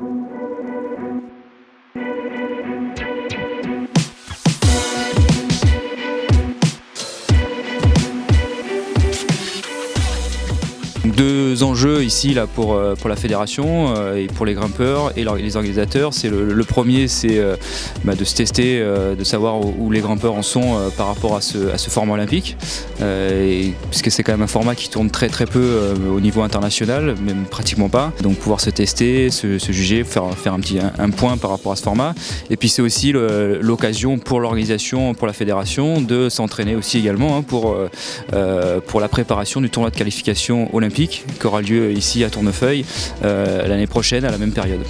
Thank you. Deux enjeux ici là, pour, euh, pour la fédération euh, et pour les grimpeurs et les organisateurs. C'est le, premier, c'est euh, bah, de se tester, de savoir où, les grimpeurs en sont par rapport à ce, à ce format olympique, puisque c'est quand même un format qui tourne très très peu au niveau international, même pratiquement pas. Donc pouvoir se tester, se, se juger, faire, faire un petit un, point par rapport à ce format. Et puis c'est aussi l'occasion pour l'organisation, pour la fédération, de s'entraîner aussi également hein, pour, pour la préparation du tournoi de qualification olympique qui aura lieu ici à Tournefeuille euh, l'année prochaine à la même période.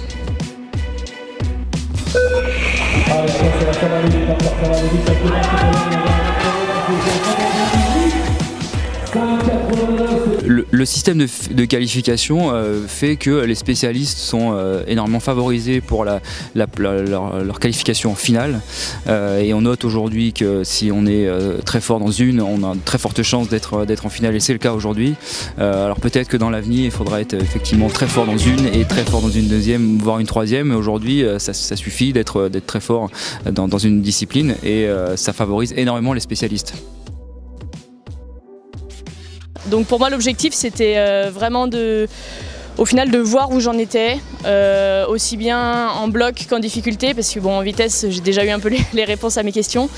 Le, système de, qualification euh, fait que les spécialistes sont euh, énormément favorisés pour leur, qualification finale euh, et on note aujourd'hui que si on est très fort dans une, on a de très forte chance d'être en finale et c'est le cas aujourd'hui. alors peut-être que dans l'avenir il faudra être effectivement très fort dans une et très fort dans une deuxième voire une troisième mais aujourd'hui ça, suffit d'être très fort dans une discipline et ça favorise énormément les spécialistes. Donc pour moi l'objectif c'était euh, vraiment de au final de voir où j'en étais, euh, aussi bien en bloc qu'en difficulté, parce que bon en vitesse j'ai déjà eu un peu les, réponses à mes questions.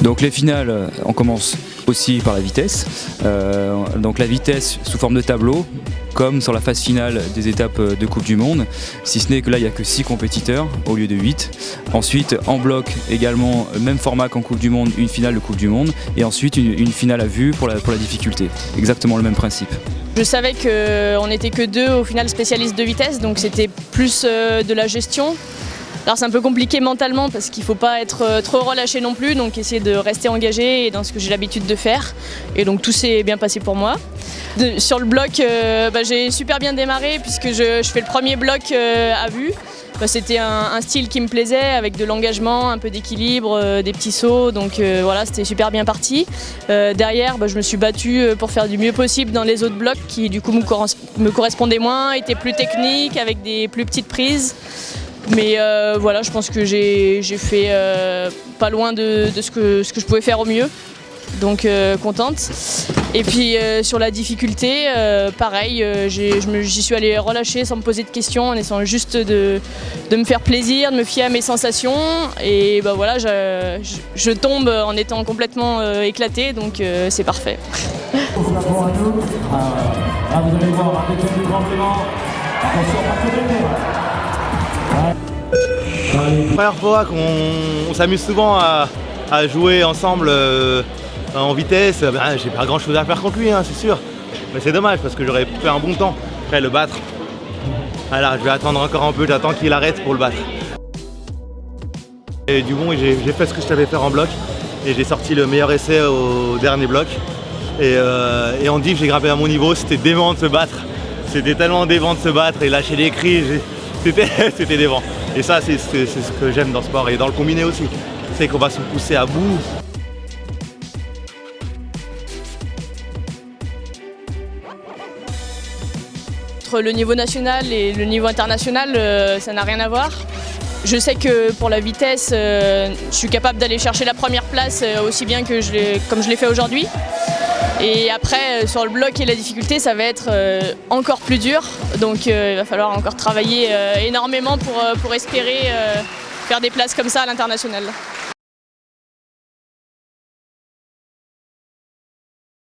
Donc les finales, on commence aussi par la vitesse. Euh, donc la vitesse sous forme de tableau, comme sur la phase finale des étapes de Coupe du Monde, si ce n'est que là il n'y a que 6 compétiteurs au lieu de 8. Ensuite en bloc également, même format qu'en Coupe du Monde, une finale de Coupe du Monde, et ensuite une, finale à vue pour la, pour la difficulté. Exactement le même principe. Je savais qu'on n'était que deux au final spécialistes de vitesse, donc c'était plus euh, de la gestion, alors c'est un peu compliqué mentalement parce qu'il ne faut pas être euh, trop relâché non plus, donc essayer de rester engagé dans ce que j'ai l'habitude de faire. Et donc tout s'est bien passé pour moi. sur le bloc, euh, bah, j'ai super bien démarré puisque je, fais le premier bloc euh, à vue. Bah, c'était un, style qui me plaisait avec de l'engagement, un peu d'équilibre, des petits sauts, donc voilà, c'était super bien parti. derrière, bah, je me suis battue pour faire du mieux possible dans les autres blocs qui du coup me correspondaient moins, étaient plus techniques, avec des plus petites prises. Mais euh, voilà, je pense que j'ai fait euh, pas loin de, ce, que, ce, que, je pouvais faire au mieux. Donc euh, contente. Et puis sur la difficulté, pareil, j'y suis allée relâcher sans me poser de questions, en essayant juste de, me faire plaisir, de me fier à mes sensations. Et bah voilà, je, tombe en étant complètement éclatée, donc c'est parfait. Première fois qu'on s'amuse souvent à, jouer ensemble euh, en vitesse, ben, j'ai pas grand chose à faire contre lui, hein, c'est sûr. Mais c'est dommage parce que j'aurais fait un bon temps après le battre. Alors je vais attendre encore un peu, j'attends qu'il arrête pour le battre. Et du bon, j'ai fait ce que je savais faire en bloc et j'ai sorti le meilleur essai au dernier bloc. Et, euh, en div, j'ai grimpé à mon niveau, c'était dément de se battre. C'était tellement dément de se battre et lâcher des cris, c'était dément. Et ça, c'est ce que j'aime dans le sport et dans le combiné aussi. C'est qu'on va se pousser à bout. Entre le niveau national et le niveau international, euh, ça n'a rien à voir. Je sais que pour la vitesse, euh, je suis capable d'aller chercher la première place euh, aussi bien que je comme je l'ai fait aujourd'hui. Et après, euh, sur le bloc et la difficulté, ça va être euh, encore plus dur. Donc euh, il va falloir encore travailler énormément pour, pour espérer faire des places comme ça à l'international.